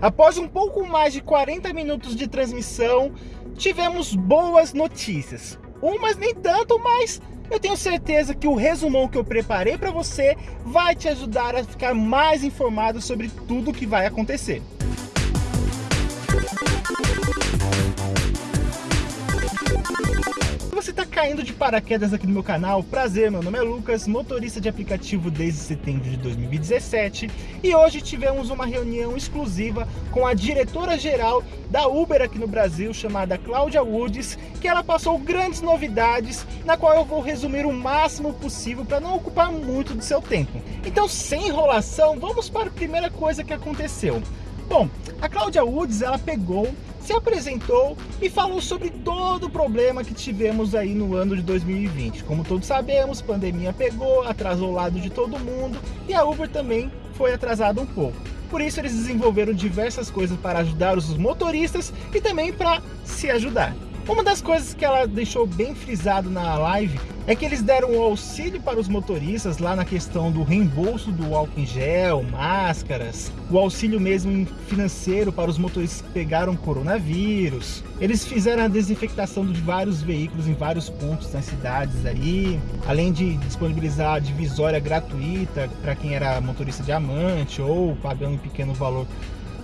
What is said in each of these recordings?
Após um pouco mais de 40 minutos de transmissão, tivemos boas notícias. Umas nem tanto, mas eu tenho certeza que o resumão que eu preparei para você vai te ajudar a ficar mais informado sobre tudo o que vai acontecer. Você está caindo de paraquedas aqui no meu canal, prazer, meu nome é Lucas, motorista de aplicativo desde setembro de 2017 e hoje tivemos uma reunião exclusiva com a diretora-geral da Uber aqui no Brasil, chamada Cláudia Woods, que ela passou grandes novidades, na qual eu vou resumir o máximo possível para não ocupar muito do seu tempo. Então, sem enrolação, vamos para a primeira coisa que aconteceu. Bom, a Cláudia Woods, ela pegou se apresentou e falou sobre todo o problema que tivemos aí no ano de 2020. Como todos sabemos, pandemia pegou, atrasou o lado de todo mundo e a Uber também foi atrasada um pouco. Por isso eles desenvolveram diversas coisas para ajudar os motoristas e também para se ajudar. Uma das coisas que ela deixou bem frisado na live é que eles deram um auxílio para os motoristas lá na questão do reembolso do álcool em gel, máscaras, o auxílio mesmo financeiro para os motoristas que pegaram coronavírus. Eles fizeram a desinfectação de vários veículos em vários pontos nas cidades aí, além de disponibilizar a divisória gratuita para quem era motorista diamante ou pagando um pequeno valor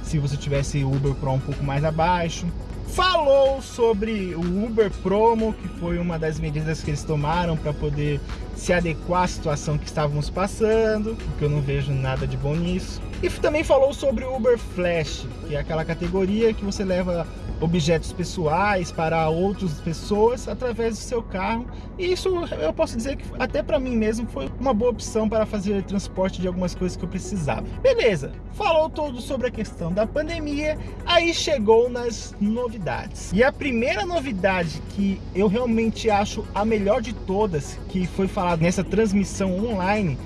se você tivesse Uber Pro um pouco mais abaixo falou sobre o Uber Promo, que foi uma das medidas que eles tomaram para poder se adequar à situação que estávamos passando, porque eu não vejo nada de bom nisso. E também falou sobre o Uber Flash, que é aquela categoria que você leva objetos pessoais para outras pessoas através do seu carro. E isso eu posso dizer que até para mim mesmo foi uma boa opção para fazer transporte de algumas coisas que eu precisava. Beleza, falou todo sobre a questão da pandemia, aí chegou nas novidades. E a primeira novidade que eu realmente acho a melhor de todas, que foi falado nessa transmissão online,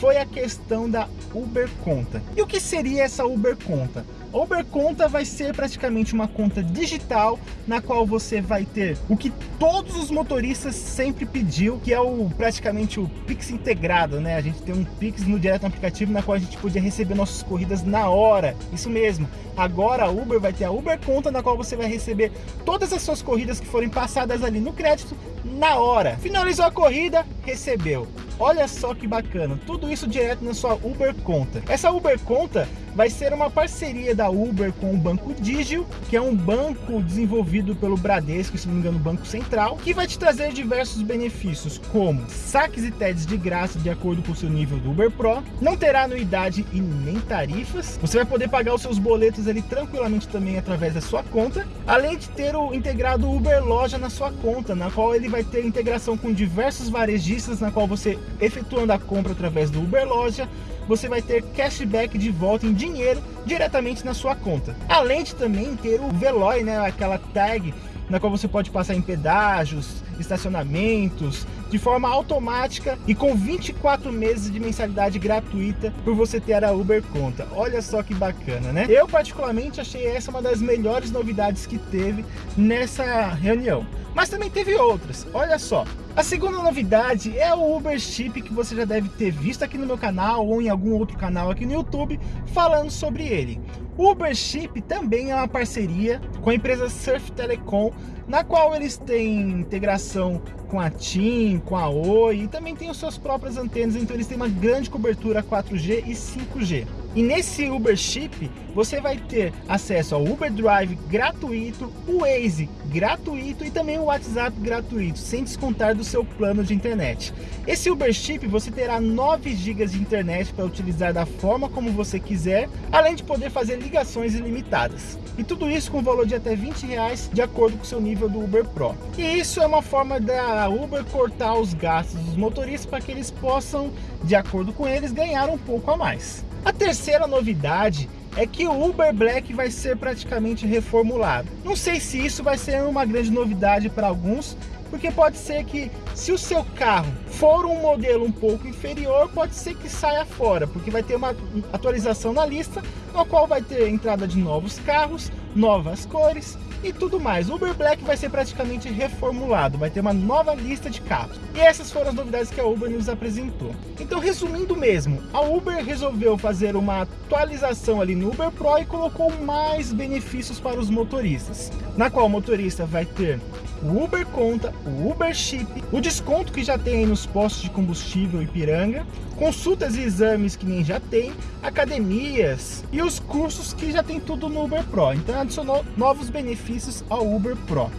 foi a questão da Uber Conta. E o que seria essa Uber Conta? Uber Conta vai ser praticamente uma conta digital na qual você vai ter o que todos os motoristas sempre pediu, que é o praticamente o Pix integrado, né? A gente tem um Pix no direto no aplicativo na qual a gente podia receber nossas corridas na hora. Isso mesmo. Agora a Uber vai ter a Uber Conta na qual você vai receber todas as suas corridas que forem passadas ali no crédito na hora. Finalizou a corrida, recebeu. Olha só que bacana, tudo isso direto na sua Uber Conta. Essa Uber Conta vai ser uma parceria da Uber com o Banco Digio, que é um banco desenvolvido pelo Bradesco, se não me engano, Banco Central, que vai te trazer diversos benefícios, como saques e TEDs de graça de acordo com o seu nível do Uber Pro, não terá anuidade e nem tarifas, você vai poder pagar os seus boletos ali tranquilamente também através da sua conta, além de ter o integrado Uber Loja na sua conta, na qual ele vai ter integração com diversos varejistas, na qual você efetuando a compra através do Uber Loja, você vai ter cashback de volta em dinheiro diretamente na sua conta. Além de também ter o Veloy, né, aquela tag na qual você pode passar em pedágios, estacionamentos, de forma automática e com 24 meses de mensalidade gratuita por você ter a Uber Conta. Olha só que bacana, né? Eu particularmente achei essa uma das melhores novidades que teve nessa reunião. Mas também teve outras, olha só. A segunda novidade é o Uber Chip que você já deve ter visto aqui no meu canal ou em algum outro canal aqui no YouTube falando sobre ele. O Uber Chip também é uma parceria com a empresa Surf Telecom, na qual eles têm integração com a TIM, com a Oi e também tem as suas próprias antenas, então eles têm uma grande cobertura 4G e 5G. E nesse Uber Chip, você vai ter acesso ao Uber Drive gratuito, o Waze gratuito e também o WhatsApp gratuito, sem descontar do seu plano de internet. Esse Uber Chip você terá 9 GB de internet para utilizar da forma como você quiser, além de poder fazer ligações ilimitadas. E tudo isso com valor de até 20 reais, de acordo com o seu nível do Uber Pro. E isso é uma forma da Uber cortar os gastos dos motoristas para que eles possam, de acordo com eles, ganhar um pouco a mais. A terceira novidade é que o Uber Black vai ser praticamente reformulado. Não sei se isso vai ser uma grande novidade para alguns, porque pode ser que se o seu carro for um modelo um pouco inferior, pode ser que saia fora, porque vai ter uma atualização na lista, no qual vai ter entrada de novos carros, novas cores, e tudo mais. O Uber Black vai ser praticamente reformulado, vai ter uma nova lista de carros. E essas foram as novidades que a Uber nos apresentou. Então, resumindo mesmo, a Uber resolveu fazer uma atualização ali no Uber Pro e colocou mais benefícios para os motoristas, na qual o motorista vai ter o Uber Conta, o Uber Chip, o desconto que já tem nos postos de combustível Ipiranga, consultas e exames que nem já tem, academias e os cursos que já tem tudo no Uber Pro. Então adicionou novos benefícios ao Uber Pro.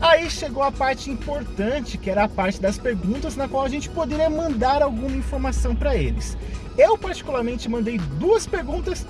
Aí chegou a parte importante, que era a parte das perguntas, na qual a gente poderia mandar alguma informação para eles. Eu particularmente mandei duas perguntas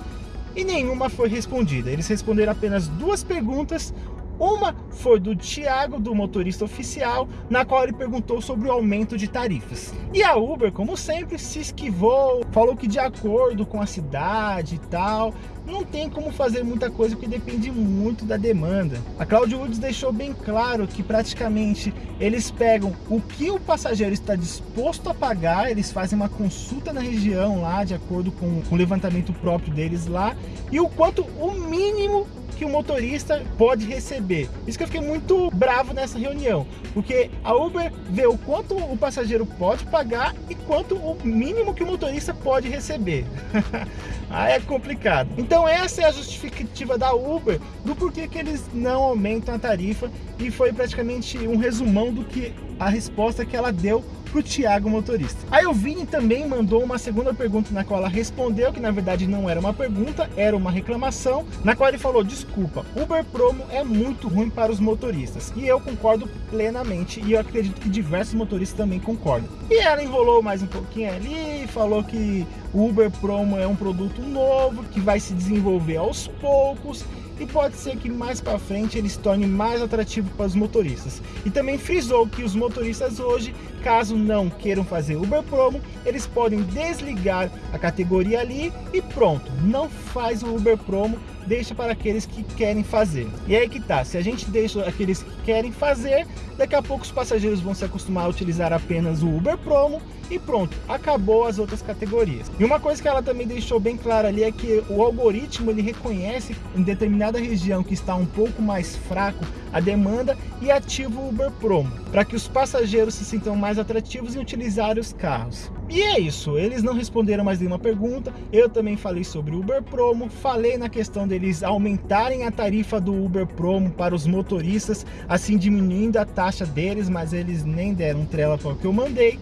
e nenhuma foi respondida. Eles responderam apenas duas perguntas, uma foi do Thiago, do motorista oficial, na qual ele perguntou sobre o aumento de tarifas. E a Uber, como sempre, se esquivou, falou que de acordo com a cidade e tal, não tem como fazer muita coisa porque depende muito da demanda. A Claudio Woods deixou bem claro que praticamente eles pegam o que o passageiro está disposto a pagar, eles fazem uma consulta na região lá, de acordo com o levantamento próprio deles lá, e o quanto o mínimo que o motorista pode receber. Isso que eu fiquei muito bravo nessa reunião, porque a Uber vê o quanto o passageiro pode pagar e quanto o mínimo que o motorista pode receber. Aí é complicado. Então essa é a justificativa da Uber do porquê que eles não aumentam a tarifa e foi praticamente um resumão do que a resposta que ela deu para o Thiago motorista. O Vini também mandou uma segunda pergunta na qual ela respondeu que na verdade não era uma pergunta, era uma reclamação, na qual ele falou, desculpa, Uber Promo é muito ruim para os motoristas. E eu concordo plenamente e eu acredito que diversos motoristas também concordam. E ela enrolou mais um pouquinho ali, falou que o Uber Promo é um produto novo, que vai se desenvolver aos poucos e pode ser que mais para frente ele se torne mais atrativo para os motoristas. E também frisou que os motoristas hoje, caso não queiram fazer Uber Promo, eles podem desligar a categoria ali e pronto, não faz o Uber Promo, deixa para aqueles que querem fazer. E aí que tá, se a gente deixa aqueles que querem fazer, daqui a pouco os passageiros vão se acostumar a utilizar apenas o Uber Promo e pronto, acabou as outras categorias. E uma coisa que ela também deixou bem clara ali é que o algoritmo ele reconhece em determinada região que está um pouco mais fraco a demanda e ativa o Uber Promo, para que os passageiros se sintam mais atrativos em utilizar os carros. E é isso, eles não responderam mais nenhuma pergunta, eu também falei sobre o Uber Promo, falei na questão deles aumentarem a tarifa do Uber Promo para os motoristas, assim diminuindo a taxa deles, mas eles nem deram trela para o que eu mandei.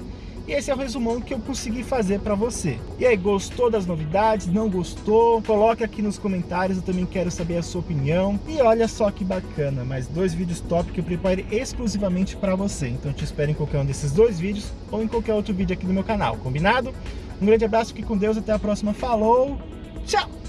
E esse é o resumão que eu consegui fazer para você. E aí, gostou das novidades? Não gostou? Coloque aqui nos comentários, eu também quero saber a sua opinião. E olha só que bacana, mais dois vídeos top que eu preparei exclusivamente para você. Então te espero em qualquer um desses dois vídeos ou em qualquer outro vídeo aqui no meu canal, combinado? Um grande abraço, fique com Deus, até a próxima, falou, tchau!